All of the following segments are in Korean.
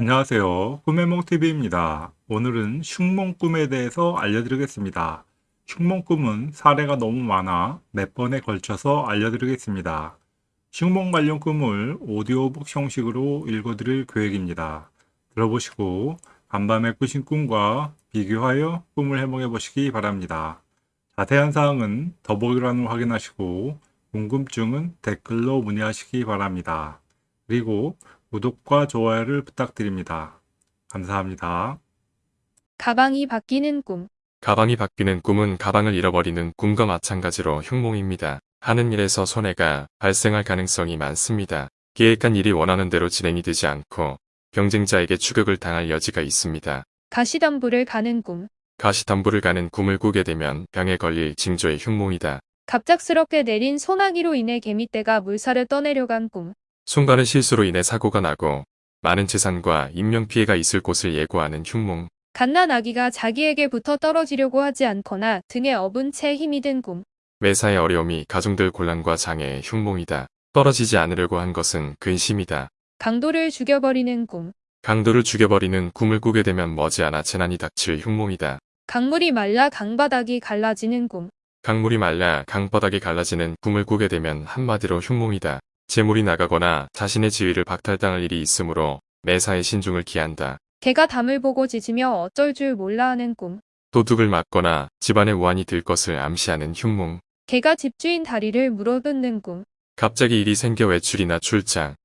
안녕하세요. 꿈의몽TV입니다. 오늘은 흉몽꿈에 대해서 알려드리겠습니다. 흉몽꿈은 사례가 너무 많아 몇 번에 걸쳐서 알려드리겠습니다. 흉몽 관련 꿈을 오디오북 형식으로 읽어드릴 계획입니다. 들어보시고 간밤에 꾸신 꿈과 비교하여 꿈을 해몽해 보시기 바랍니다. 자세한 사항은 더보기란을 확인하시고 궁금증은 댓글로 문의하시기 바랍니다. 그리고 구독과 좋아요를 부탁드립니다. 감사합니다. 가방이 바뀌는 꿈. 가방이 바뀌는 꿈은 가방을 잃어버리는 꿈과 마찬가지로 흉몽입니다. 하는 일에서 손해가 발생할 가능성이 많습니다. 계획한 일이 원하는 대로 진행이 되지 않고 경쟁자에게 추격을 당할 여지가 있습니다. 가시덤불을 가는 꿈. 가시덤불을 가는 꿈을 꾸게 되면 병에 걸릴 징조의 흉몽이다. 갑작스럽게 내린 소나기로 인해 개미떼가 물살을 떠내려간 꿈. 순간의 실수로 인해 사고가 나고 많은 재산과 인명피해가 있을 곳을 예고하는 흉몽. 갓난 아기가 자기에게 붙어 떨어지려고 하지 않거나 등에 업은 채 힘이 든 꿈. 매사의 어려움이 가중될 곤란과 장애의 흉몽이다. 떨어지지 않으려고 한 것은 근심이다. 강도를 죽여버리는 꿈. 강도를 죽여버리는 꿈을 꾸게 되면 머지않아 재난이 닥칠 흉몽이다. 강물이 말라 강바닥이 갈라지는 꿈. 강물이 말라 강바닥이 갈라지는 꿈을 꾸게 되면 한마디로 흉몽이다. 재물이 나가거나 자신의 지위를 박탈당할 일이 있으므로 매사에 신중을 기한다. 개가 담을 보고 짖으며 어쩔 줄 몰라 하는 꿈. 도둑을 맞거나 집안에 우환이 들 것을 암시하는 흉몽. 개가 집주인 다리를 물어뜯는 꿈. 갑자기 일이 생겨 외출이나 출장,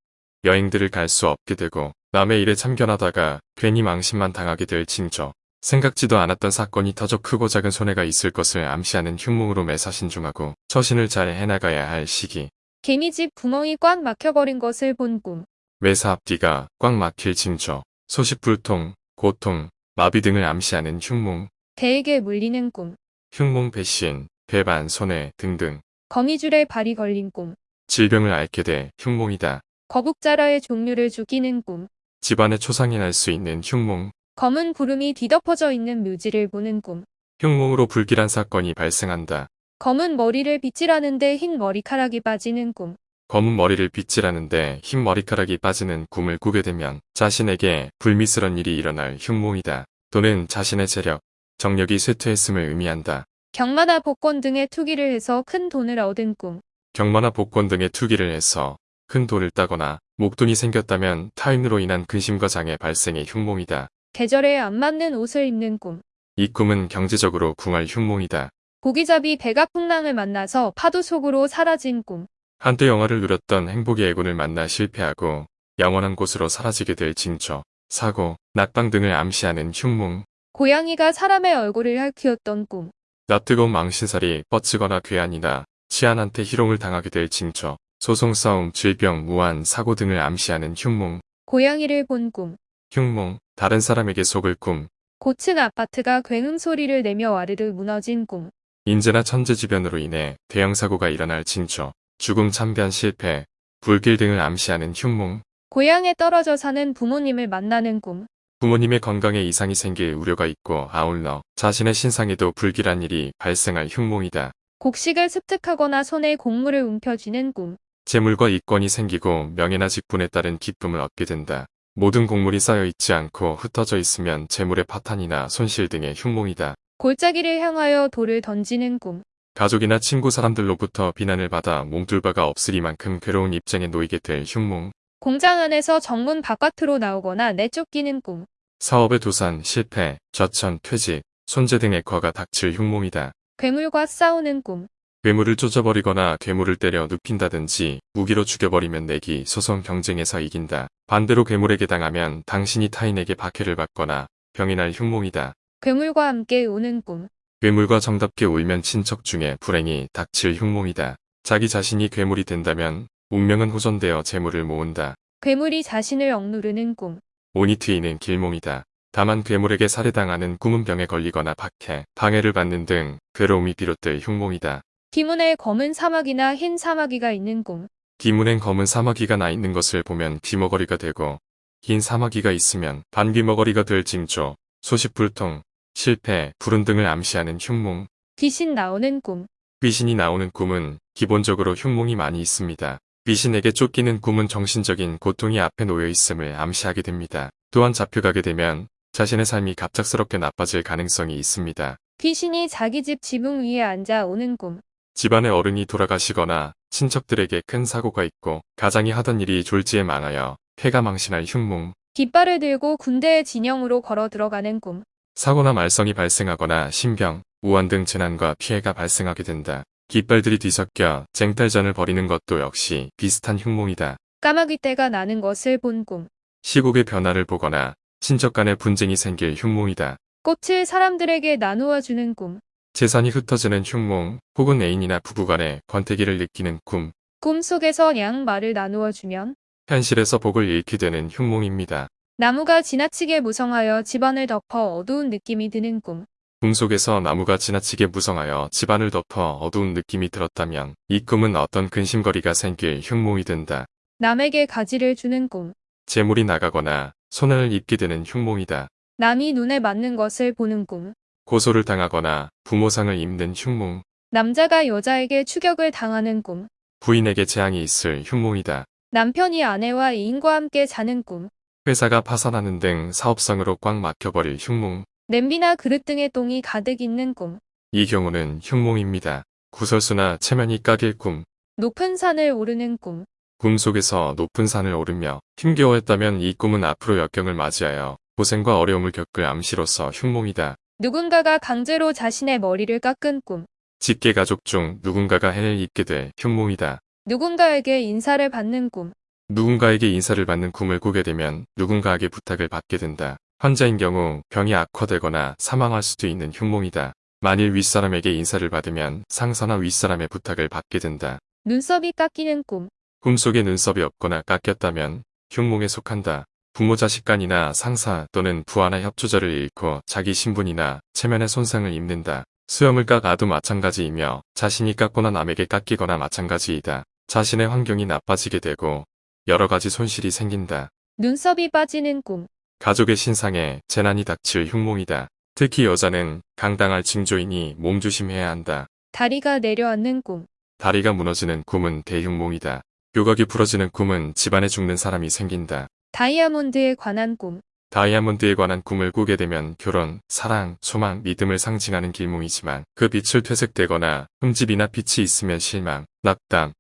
여행들을 갈 수 없게 되고 남의 일에 참견하다가 괜히 망신만 당하게 될 징조. 생각지도 않았던 사건이 터져 크고 작은 손해가 있을 것을 암시하는 흉몽으로 매사 신중하고 처신을 잘 해나가야 할 시기. 개미 집 구멍이 꽉 막혀버린 것을 본 꿈. 매사 앞뒤가 꽉 막힐 징조. 소식불통, 고통, 마비 등을 암시하는 흉몽. 개에게 물리는 꿈. 흉몽 배신, 배반, 손해 등등. 거미줄에 발이 걸린 꿈. 질병을 앓게 돼 흉몽이다. 거북자라의 종류를 죽이는 꿈. 집안에 초상이 날 수 있는 흉몽. 검은 구름이 뒤덮어져 있는 묘지를 보는 꿈. 흉몽으로 불길한 사건이 발생한다. 검은 머리를 빗질하는데 흰 머리카락이 빠지는 꿈. 검은 머리를 빗질하는데 흰 머리카락이 빠지는 꿈을 꾸게 되면 자신에게 불미스런 일이 일어날 흉몽이다. 또는 자신의 재력, 정력이 쇠퇴했음을 의미한다. 경마나 복권 등의 투기를 해서 큰 돈을 얻은 꿈. 경마나 복권 등의 투기를 해서 큰 돈을 따거나 목돈이 생겼다면 타인으로 인한 근심과 장애 발생의 흉몽이다. 계절에 안 맞는 옷을 입는 꿈. 이 꿈은 경제적으로 궁할 흉몽이다. 고기잡이 배가 풍랑을 만나서 파도 속으로 사라진 꿈. 한때 영화를 누렸던 행복의 애군을 만나 실패하고 영원한 곳으로 사라지게 될 징조, 사고, 낙방 등을 암시하는 흉몽. 고양이가 사람의 얼굴을 핥히었던 꿈. 낯뜨거운 망신살이 뻗치거나 괴한이나 치안한테 희롱을 당하게 될 징조, 소송 싸움, 질병, 무한, 사고 등을 암시하는 흉몽. 고양이를 본 꿈. 흉몽, 다른 사람에게 속을 꿈. 고층 아파트가 굉음 소리를 내며 와르르 무너진 꿈. 인재나 천재지변으로 인해 대형 사고가 일어날 징조, 죽음 참변 실패, 불길 등을 암시하는 흉몽. 고향에 떨어져 사는 부모님을 만나는 꿈. 부모님의 건강에 이상이 생길 우려가 있고 아울러 자신의 신상에도 불길한 일이 발생할 흉몽이다. 곡식을 습득하거나 손에 곡물을 움켜쥐는 꿈. 재물과 이권이 생기고 명예나 직분에 따른 기쁨을 얻게 된다. 모든 곡물이 쌓여 있지 않고 흩어져 있으면 재물의 파탄이나 손실 등의 흉몽이다. 골짜기를 향하여 돌을 던지는 꿈. 가족이나 친구 사람들로부터 비난을 받아 몸둘 바가 없으리만큼 괴로운 입장에 놓이게 될 흉몽. 공장 안에서 정문 바깥으로 나오거나 내쫓기는 꿈. 사업의 도산, 실패, 저천, 퇴직, 손재 등 액화가 닥칠 흉몽이다. 괴물과 싸우는 꿈. 괴물을 쫓아버리거나 괴물을 때려 눕힌다든지 무기로 죽여버리면 내기, 소송 경쟁에서 이긴다. 반대로 괴물에게 당하면 당신이 타인에게 박해를 받거나 병이 날 흉몽이다. 괴물과 함께 우는 꿈. 괴물과 정답게 울면 친척 중에 불행이 닥칠 흉몽이다. 자기 자신이 괴물이 된다면 운명은 호전되어 재물을 모은다. 괴물이 자신을 억누르는 꿈. 온이 트이는 길몽이다. 다만 괴물에게 살해당하는 꿈은 병에 걸리거나 박해, 방해를 받는 등 괴로움이 비롯될 흉몽이다. 기문에 검은 사마귀나 흰 사마귀가 있는 꿈. 기문엔 검은 사마귀가 나 있는 것을 보면 귀머거리가 되고 흰 사마귀가 있으면 반귀머거리가 될 징조, 소식불통, 실패, 불운 등을 암시하는 흉몽. 귀신 나오는 꿈. 귀신이 나오는 꿈은 기본적으로 흉몽이 많이 있습니다. 귀신에게 쫓기는 꿈은 정신적인 고통이 앞에 놓여 있음을 암시하게 됩니다. 또한 잡혀가게 되면 자신의 삶이 갑작스럽게 나빠질 가능성이 있습니다. 귀신이 자기 집 지붕 위에 앉아 오는 꿈. 집안의 어른이 돌아가시거나 친척들에게 큰 사고가 있고 가장이 하던 일이 졸지에 망하여 폐가 망신할 흉몽, 깃발을 들고 군대의 진영으로 걸어 들어가는 꿈. 사고나 말썽이 발생하거나 신병, 우환 등 재난과 피해가 발생하게 된다. 깃발들이 뒤섞여 쟁탈전을 벌이는 것도 역시 비슷한 흉몽이다. 까마귀 떼가 나는 것을 본 꿈. 시국의 변화를 보거나 친척 간의 분쟁이 생길 흉몽이다. 꽃을 사람들에게 나누어 주는 꿈. 재산이 흩어지는 흉몽 혹은 애인이나 부부 간의 권태기를 느끼는 꿈, 꿈속에서 양말을 나누어 주면 현실에서 복을 잃게 되는 흉몽입니다. 나무가 지나치게 무성하여 집안을 덮어 어두운 느낌이 드는 꿈. 꿈 속에서 나무가 지나치게 무성하여 집안을 덮어 어두운 느낌이 들었다면 이 꿈은 어떤 근심거리가 생길 흉몽이 된다. 남에게 가지를 주는 꿈. 재물이 나가거나 손해를 입게 되는 흉몽이다. 남이 눈에 맞는 것을 보는 꿈. 고소를 당하거나 부모상을 입는 흉몽, 남자가 여자에게 추격을 당하는 꿈. 부인에게 재앙이 있을 흉몽이다. 남편이 아내와 이인과 함께 자는 꿈. 회사가 파산하는 등 사업상으로 꽉 막혀버릴 흉몽, 냄비나 그릇 등의 똥이 가득 있는 꿈. 이 경우는 흉몽입니다. 구설수나 체면이 까길 꿈, 높은 산을 오르는 꿈. 꿈 속에서 높은 산을 오르며 힘겨워했다면 이 꿈은 앞으로 역경을 맞이하여 고생과 어려움을 겪을 암시로서 흉몽이다. 누군가가 강제로 자신의 머리를 깎은 꿈. 직계 가족 중 누군가가 해를 입게 될 흉몽이다. 누군가에게 인사를 받는 꿈. 누군가에게 인사를 받는 꿈을 꾸게 되면 누군가에게 부탁을 받게 된다. 환자인 경우 병이 악화되거나 사망할 수도 있는 흉몽이다. 만일 윗사람에게 인사를 받으면 상사나 윗사람의 부탁을 받게 된다. 눈썹이 깎이는 꿈. 꿈속에 눈썹이 없거나 깎였다면 흉몽에 속한다. 부모 자식 간이나 상사 또는 부하나 협조자를 잃고 자기 신분이나 체면에 손상을 입는다. 수염을 깎아도 마찬가지이며 자신이 깎거나 남에게 깎이거나 마찬가지이다. 자신의 환경이 나빠지게 되고 여러 가지 손실이 생긴다. 눈썹이 빠지는 꿈. 가족의 신상에 재난이 닥칠 흉몽이다. 특히 여자는 강당할 징조이니 몸조심해야 한다. 다리가 내려앉는 꿈. 다리가 무너지는 꿈은 대흉몽이다. 요각이 부러지는 꿈은 집안에 죽는 사람이 생긴다. 다이아몬드에 관한 꿈. 다이아몬드에 관한 꿈을 꾸게 되면 결혼, 사랑, 소망, 믿음을 상징하는 길몽이지만 그 빛을 퇴색되거나 흠집이나 빛이 있으면 실망, 낙담,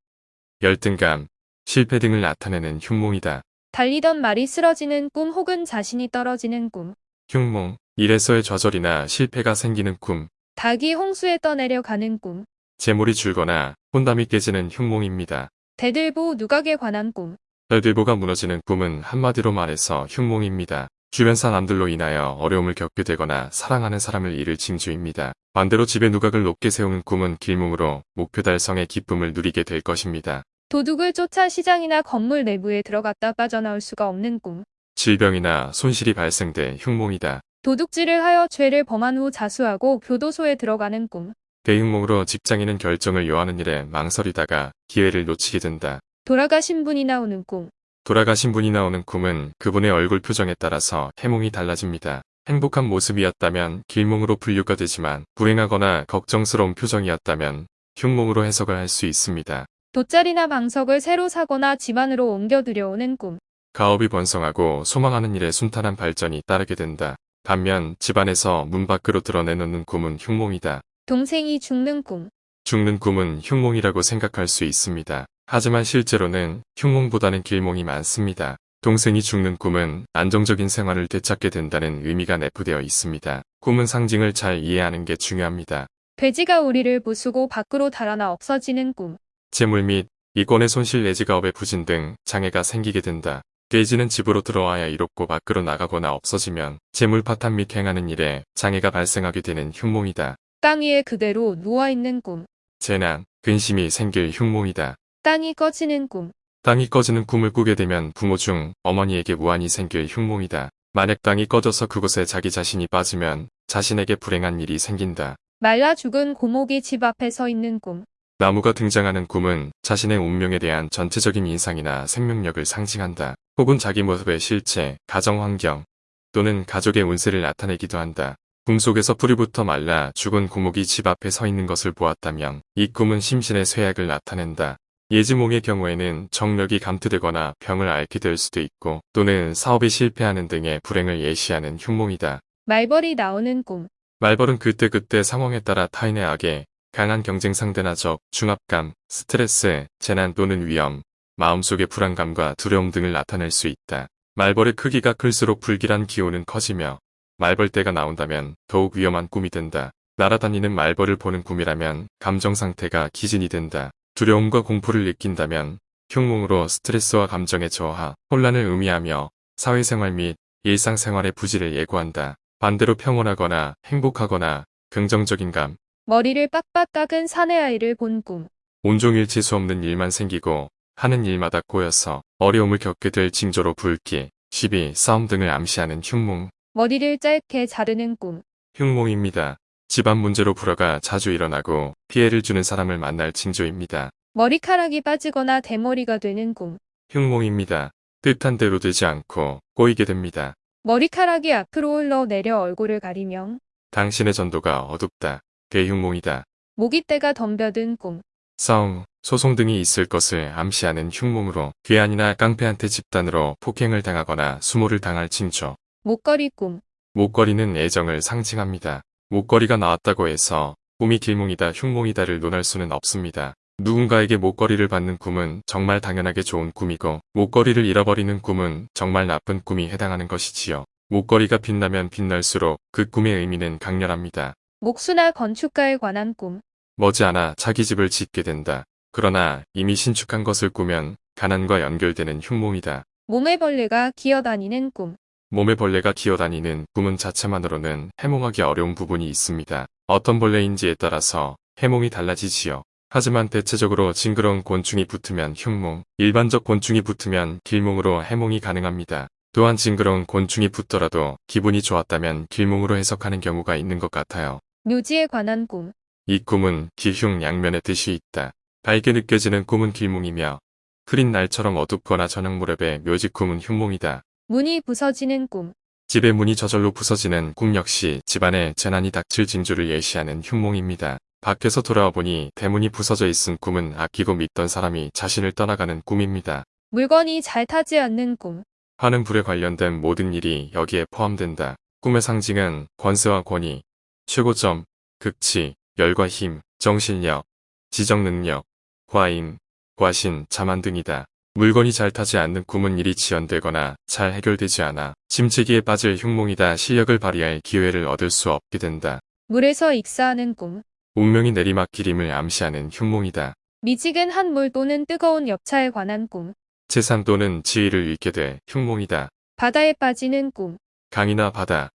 열등감, 실패 등을 나타내는 흉몽이다. 달리던 말이 쓰러지는 꿈 혹은 자신이 떨어지는 꿈. 흉몽, 일에서의 좌절이나 실패가 생기는 꿈, 닭이 홍수에 떠내려 가는 꿈. 재물이 줄거나 혼담이 깨지는 흉몽입니다. 대들보 누각에 관한 꿈. 별들보가 무너지는 꿈은 한마디로 말해서 흉몽입니다. 주변 사람들로 인하여 어려움을 겪게 되거나 사랑하는 사람을 잃을 징조입니다. 반대로 집에 누각을 높게 세우는 꿈은 길몽으로 목표 달성의 기쁨을 누리게 될 것입니다. 도둑을 쫓아 시장이나 건물 내부에 들어갔다 빠져나올 수가 없는 꿈. 질병이나 손실이 발생돼 흉몽이다. 도둑질을 하여 죄를 범한 후 자수하고 교도소에 들어가는 꿈. 대흉몽으로 직장인은 결정을 요하는 일에 망설이다가 기회를 놓치게 된다. 돌아가신 분이 나오는 꿈. 돌아가신 분이 나오는 꿈은 그분의 얼굴 표정에 따라서 해몽이 달라집니다. 행복한 모습이었다면 길몽으로 분류가 되지만 불행하거나 걱정스러운 표정이었다면 흉몽으로 해석을 할 수 있습니다. 돗자리나 방석을 새로 사거나 집안으로 옮겨 들여오는 꿈. 가업이 번성하고 소망하는 일에 순탄한 발전이 따르게 된다. 반면 집안에서 문 밖으로 드러내놓는 꿈은 흉몽이다. 동생이 죽는 꿈. 죽는 꿈은 흉몽이라고 생각할 수 있습니다. 하지만 실제로는 흉몽보다는 길몽이 많습니다. 동생이 죽는 꿈은 안정적인 생활을 되찾게 된다는 의미가 내포되어 있습니다. 꿈은 상징을 잘 이해하는 게 중요합니다. 돼지가 우리를 부수고 밖으로 달아나 없어지는 꿈. 재물 및 이권의 손실 내지 가업의 부진 등 장애가 생기게 된다. 돼지는 집으로 들어와야 이롭고 밖으로 나가거나 없어지면 재물 파탄 및 행하는 일에 장애가 발생하게 되는 흉몽이다. 땅 위에 그대로 누워있는 꿈. 재난, 근심이 생길 흉몽이다. 땅이 꺼지는 꿈. 땅이 꺼지는 꿈을 꾸게 되면 부모 중 어머니에게 무한이 생길 흉몽이다. 만약 땅이 꺼져서 그곳에 자기 자신이 빠지면 자신에게 불행한 일이 생긴다. 말라 죽은 고목이 집 앞에 서 있는 꿈. 나무가 등장하는 꿈은 자신의 운명에 대한 전체적인 인상이나 생명력을 상징한다. 혹은 자기 모습의 실체, 가정 환경 또는 가족의 운세를 나타내기도 한다. 꿈속에서 뿌리부터 말라 죽은 고목이 집 앞에 서 있는 것을 보았다면 이 꿈은 심신의 쇠약을 나타낸다. 예지몽의 경우에는 정력이 감퇴되거나 병을 앓게 될 수도 있고 또는 사업이 실패하는 등의 불행을 예시하는 흉몽이다. 말벌이 나오는 꿈. 말벌은 그때그때 상황에 따라 타인의 악에 강한 경쟁 상대나 적, 중압감, 스트레스, 재난 또는 위험, 마음속의 불안감과 두려움 등을 나타낼 수 있다. 말벌의 크기가 클수록 불길한 기운은 커지며 말벌떼가 나온다면 더욱 위험한 꿈이 된다. 날아다니는 말벌을 보는 꿈이라면 감정 상태가 기진이 된다. 두려움과 공포를 느낀다면 흉몽으로 스트레스와 감정의 저하, 혼란을 의미하며 사회생활 및 일상생활의 부지를 예고한다. 반대로 평온하거나 행복하거나 긍정적인 감, 머리를 빡빡 깎은 사내 아이를 본 꿈. 온종일 재수 없는 일만 생기고 하는 일마다 꼬여서 어려움을 겪게 될 징조로 불길, 시비, 싸움 등을 암시하는 흉몽, 머리를 짧게 자르는 꿈. 흉몽입니다. 집안 문제로 불화가 자주 일어나고 피해를 주는 사람을 만날 징조입니다. 머리카락이 빠지거나 대머리가 되는 꿈. 흉몽입니다. 뜻한 대로 되지 않고 꼬이게 됩니다. 머리카락이 앞으로 흘러내려 얼굴을 가리며 당신의 전도가 어둡다. 대흉몽이다. 모기떼가 덤벼든 꿈. 싸움, 소송 등이 있을 것을 암시하는 흉몽으로 괴한이나 깡패한테 집단으로 폭행을 당하거나 수모를 당할 징조. 목걸이 꿈. 목걸이는 애정을 상징합니다. 목걸이가 나왔다고 해서 꿈이 길몽이다 흉몽이다를 논할 수는 없습니다. 누군가에게 목걸이를 받는 꿈은 정말 당연하게 좋은 꿈이고 목걸이를 잃어버리는 꿈은 정말 나쁜 꿈이 해당하는 것이지요. 목걸이가 빛나면 빛날수록 그 꿈의 의미는 강렬합니다. 목수나 건축가에 관한 꿈. 머지않아 자기 집을 짓게 된다. 그러나 이미 신축한 것을 꾸면 가난과 연결되는 흉몽이다. 몸에 벌레가 기어다니는 꿈. 몸에 벌레가 기어다니는 꿈은 자체만으로는 해몽하기 어려운 부분이 있습니다. 어떤 벌레인지에 따라서 해몽이 달라지지요. 하지만 대체적으로 징그러운 곤충이 붙으면 흉몽, 일반적 곤충이 붙으면 길몽으로 해몽이 가능합니다. 또한 징그러운 곤충이 붙더라도 기분이 좋았다면 길몽으로 해석하는 경우가 있는 것 같아요. 묘지에 관한 꿈. 이 꿈은 기흉 양면의 뜻이 있다. 밝게 느껴지는 꿈은 길몽이며 흐린 날처럼 어둡거나 저녁 무렵의 묘지 꿈은 흉몽이다. 문이 부서지는 꿈. 집의 문이 저절로 부서지는 꿈 역시 집안에 재난이 닥칠 징조를 예시하는 흉몽입니다. 밖에서 돌아와 보니 대문이 부서져 있은 꿈은 아끼고 믿던 사람이 자신을 떠나가는 꿈입니다. 물건이 잘 타지 않는 꿈. 화는 불에 관련된 모든 일이 여기에 포함된다. 꿈의 상징은 권세와 권위, 최고점, 극치, 열과 힘, 정신력, 지정능력, 과인, 과신, 자만 등이다. 물건이 잘 타지 않는 꿈은 일이 지연되거나 잘 해결되지 않아 침체기에 빠질 흉몽이다 실력을 발휘할 기회를 얻을 수 없게 된다. 물에서 익사하는 꿈. 운명이 내리막길임을 암시하는 흉몽이다. 미지근 한 물 또는 뜨거운 엽차에 관한 꿈. 재산 또는 지위를 잃게 돼 흉몽이다. 바다에 빠지는 꿈. 강이나 바다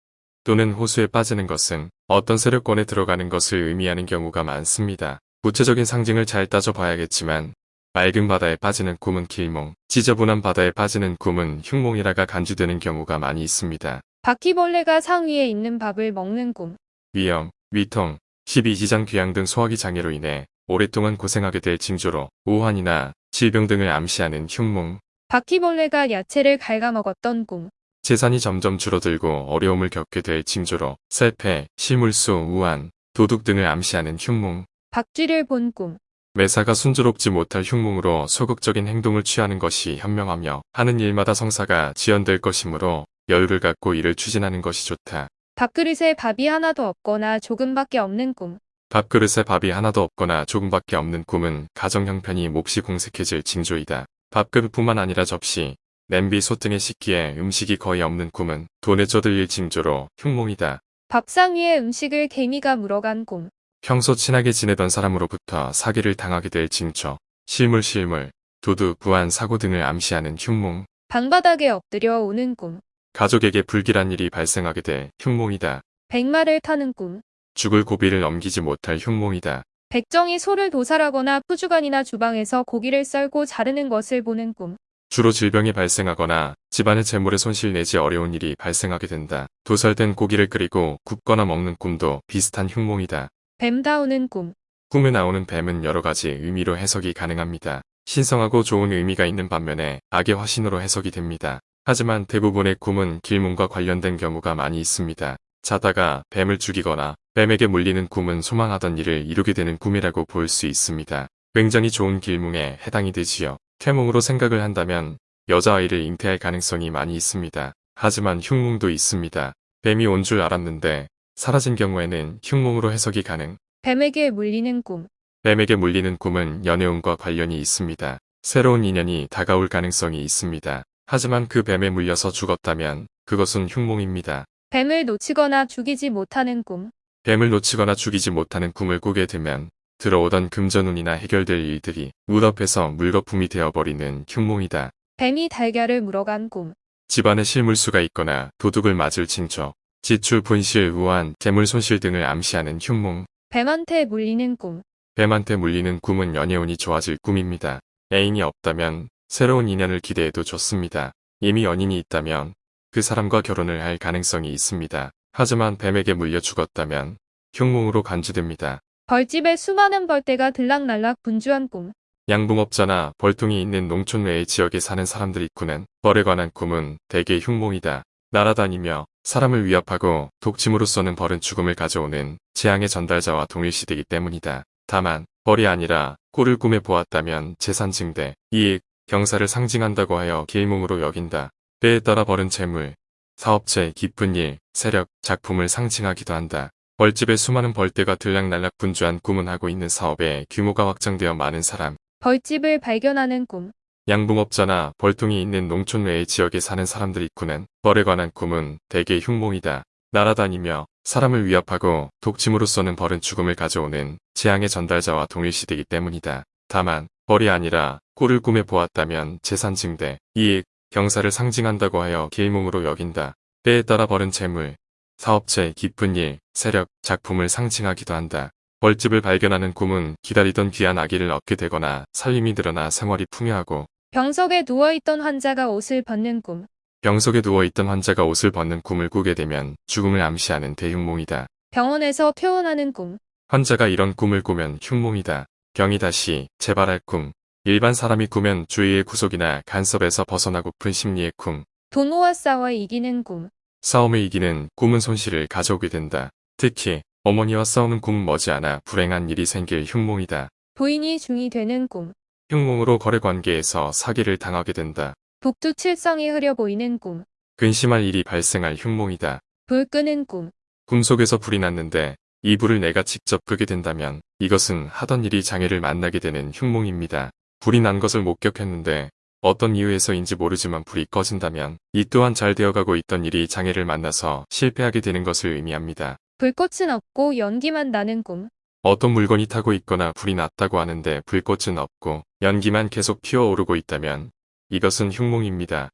또는 호수에 빠지는 것은 어떤 세력권에 들어가는 것을 의미하는 경우가 많습니다. 구체적인 상징을 잘 따져봐야겠지만 맑은 바다에 빠지는 꿈은 길몽, 지저분한 바다에 빠지는 꿈은 흉몽이라가 간주되는 경우가 많이 있습니다. 바퀴벌레가 상 위에 있는 밥을 먹는 꿈. 위염, 위통, 십이지장 귀양 등 소화기 장애로 인해 오랫동안 고생하게 될 징조로 우환이나 질병 등을 암시하는 흉몽, 바퀴벌레가 야채를 갉아먹었던 꿈. 재산이 점점 줄어들고 어려움을 겪게 될 징조로 셀패, 실물수, 우한, 도둑 등을 암시하는 흉몽, 박쥐를 본 꿈. 매사가 순조롭지 못할 흉몽으로 소극적인 행동을 취하는 것이 현명하며 하는 일마다 성사가 지연될 것이므로 여유를 갖고 일을 추진하는 것이 좋다. 밥그릇에 밥이 하나도 없거나 조금밖에 없는 꿈. 밥그릇에 밥이 하나도 없거나 조금밖에 없는 꿈은 가정 형편이 몹시 공색해질 징조이다. 밥그릇뿐만 아니라 접시, 냄비, 솥 등의 식기에 음식이 거의 없는 꿈은 돈에 쩌들릴 징조로 흉몽이다. 밥상 위에 음식을 개미가 물어간 꿈. 평소 친하게 지내던 사람으로부터 사기를 당하게 될 징조, 실물 실물, 도둑, 부안, 사고 등을 암시하는 흉몽, 방바닥에 엎드려 오는 꿈. 가족에게 불길한 일이 발생하게 될 흉몽이다. 백마를 타는 꿈. 죽을 고비를 넘기지 못할 흉몽이다. 백정이 소를 도살하거나 푸주간이나 주방에서 고기를 썰고 자르는 것을 보는 꿈. 주로 질병이 발생하거나 집안의 재물에 손실 내지 어려운 일이 발생하게 된다. 도살된 고기를 끓이고 굽거나 먹는 꿈도 비슷한 흉몽이다. 뱀 다우는 꿈. 꿈에 나오는 뱀은 여러 가지 의미로 해석이 가능합니다. 신성하고 좋은 의미가 있는 반면에 악의 화신으로 해석이 됩니다. 하지만 대부분의 꿈은 길몽과 관련된 경우가 많이 있습니다. 자다가 뱀을 죽이거나 뱀에게 물리는 꿈은 소망하던 일을 이루게 되는 꿈이라고 볼 수 있습니다. 굉장히 좋은 길몽에 해당이 되지요. 퇴몽으로 생각을 한다면 여자아이를 잉태할 가능성이 많이 있습니다. 하지만 흉몽도 있습니다. 뱀이 온 줄 알았는데 사라진 경우에는 흉몽으로 해석이 가능. 뱀에게 물리는 꿈. 뱀에게 물리는 꿈은 연애운과 관련이 있습니다. 새로운 인연이 다가올 가능성이 있습니다. 하지만 그 뱀에 물려서 죽었다면 그것은 흉몽입니다. 뱀을 놓치거나 죽이지 못하는 꿈. 뱀을 놓치거나 죽이지 못하는 꿈을 꾸게 되면 들어오던 금전운이나 해결될 일들이 무덤에서 물거품이 되어버리는 흉몽이다. 뱀이 달걀을 물어간 꿈. 집안에 실물수가 있거나 도둑을 맞을 징조, 지출, 분실, 우한, 재물 손실 등을 암시하는 흉몽. 뱀한테 물리는 꿈. 뱀한테 물리는 꿈은 연애운이 좋아질 꿈입니다. 애인이 없다면 새로운 인연을 기대해도 좋습니다. 이미 연인이 있다면 그 사람과 결혼을 할 가능성이 있습니다. 하지만 뱀에게 물려 죽었다면 흉몽으로 간주됩니다. 벌집에 수많은 벌떼가 들락날락 분주한 꿈. 양봉업자나 벌통이 있는 농촌 외의 지역에 사는 사람들이 꾸는 벌에 관한 꿈은 대개 흉몽이다. 날아다니며 사람을 위협하고 독침으로써는 벌은 죽음을 가져오는 재앙의 전달자와 동일시되기 때문이다. 다만 벌이 아니라 꼴을 꿈에 보았다면 재산 증대, 이익, 경사를 상징한다고 하여 길몽으로 여긴다. 때에 따라 벌은 재물, 사업체, 기쁜 일, 세력, 작품을 상징하기도 한다. 벌집에 수많은 벌떼가 들락날락 분주한 꿈은 하고 있는 사업에 규모가 확장되어 많은 사람, 벌집을 발견하는 꿈. 양봉업자나 벌통이 있는 농촌 외의 지역에 사는 사람들이 꾸는 벌에 관한 꿈은 대개 흉몽이다. 날아다니며 사람을 위협하고 독침으로써는 벌은 죽음을 가져오는 재앙의 전달자와 동일시되기 때문이다. 다만 벌이 아니라 꼴을 꿈에 보았다면 재산 증대, 이익, 경사를 상징한다고 하여 길몽으로 여긴다. 때에 따라 벌은 재물, 사업체, 기쁜 일, 세력, 작품을 상징하기도 한다. 벌집을 발견하는 꿈은 기다리던 귀한 아기를 얻게 되거나 살림이 늘어나 생활이 풍요하고 병석에 누워있던 환자가 옷을 벗는 꿈. 병석에 누워있던 환자가 옷을 벗는 꿈을 꾸게 되면 죽음을 암시하는 대흉몽이다. 병원에서 퇴원하는 꿈. 환자가 이런 꿈을 꾸면 흉몽이다. 병이 다시 재발할 꿈. 일반 사람이 꾸면 주위의 구속이나 간섭에서 벗어나고픈 심리의 꿈. 동호와 싸워 이기는 꿈. 싸움을 이기는 꿈은 손실을 가져오게 된다. 특히 어머니와 싸우는 꿈은 머지않아 불행한 일이 생길 흉몽이다. 부인이 중이 되는 꿈. 흉몽으로 거래 관계에서 사기를 당하게 된다. 북두 칠성이 흐려 보이는 꿈. 근심할 일이 발생할 흉몽이다. 불 끄는 꿈. 꿈속에서 불이 났는데 이 불을 내가 직접 끄게 된다면 이것은 하던 일이 장애를 만나게 되는 흉몽입니다. 불이 난 것을 목격했는데 어떤 이유에서인지 모르지만 불이 꺼진다면 이 또한 잘 되어가고 있던 일이 장애를 만나서 실패하게 되는 것을 의미합니다. 불꽃은 없고 연기만 나는 꿈. 어떤 물건이 타고 있거나 불이 났다고 하는데 불꽃은 없고 연기만 계속 피어오르고 있다면 이것은 흉몽입니다.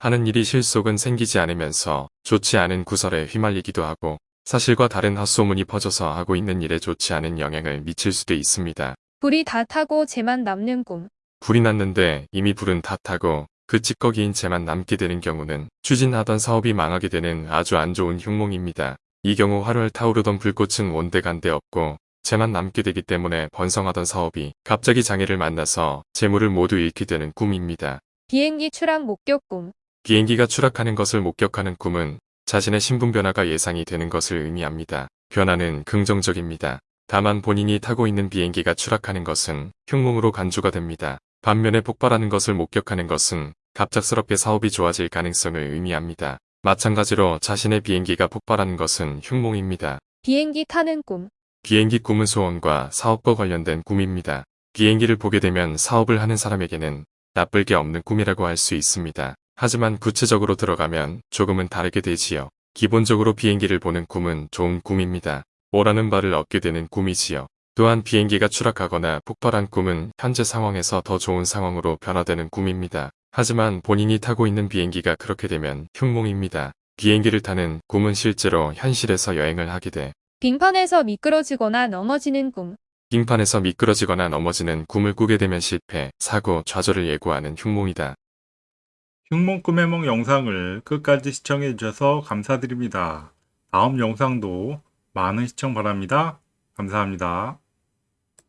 하는 일이 실속은 생기지 않으면서 좋지 않은 구설에 휘말리기도 하고 사실과 다른 헛소문이 퍼져서 하고 있는 일에 좋지 않은 영향을 미칠 수도 있습니다. 불이 다 타고 재만 남는 꿈. 불이 났는데 이미 불은 다 타고 그 찌꺼기인 채만 남게 되는 경우는 추진하던 사업이 망하게 되는 아주 안 좋은 흉몽입니다. 이 경우 활활 타오르던 불꽃은 온데간데 없고 채만 남게 되기 때문에 번성하던 사업이 갑자기 장애를 만나서 재물을 모두 잃게 되는 꿈입니다. 비행기 추락 목격 꿈. 비행기가 추락하는 것을 목격하는 꿈은 자신의 신분 변화가 예상이 되는 것을 의미합니다. 변화는 긍정적입니다. 다만 본인이 타고 있는 비행기가 추락하는 것은 흉몽으로 간주가 됩니다. 반면에 폭발하는 것을 목격하는 것은 갑작스럽게 사업이 좋아질 가능성을 의미합니다. 마찬가지로 자신의 비행기가 폭발하는 것은 흉몽입니다. 비행기 타는 꿈. 비행기 꿈은 소원과 사업과 관련된 꿈입니다. 비행기를 보게 되면 사업을 하는 사람에게는 나쁠 게 없는 꿈이라고 할 수 있습니다. 하지만 구체적으로 들어가면 조금은 다르게 되지요. 기본적으로 비행기를 보는 꿈은 좋은 꿈입니다. 오라는 바를 얻게 되는 꿈이지요. 또한 비행기가 추락하거나 폭발한 꿈은 현재 상황에서 더 좋은 상황으로 변화되는 꿈입니다. 하지만 본인이 타고 있는 비행기가 그렇게 되면 흉몽입니다. 비행기를 타는 꿈은 실제로 현실에서 여행을 하게 돼 빙판에서 미끄러지거나 넘어지는 꿈. 빙판에서 미끄러지거나 넘어지는 꿈을 꾸게 되면 실패, 사고, 좌절을 예고하는 흉몽이다. 흉몽 꿈의梦 영상을 끝까지 시청해 주셔서 감사드립니다. 다음 영상도 많은 시청 바랍니다. 감사합니다.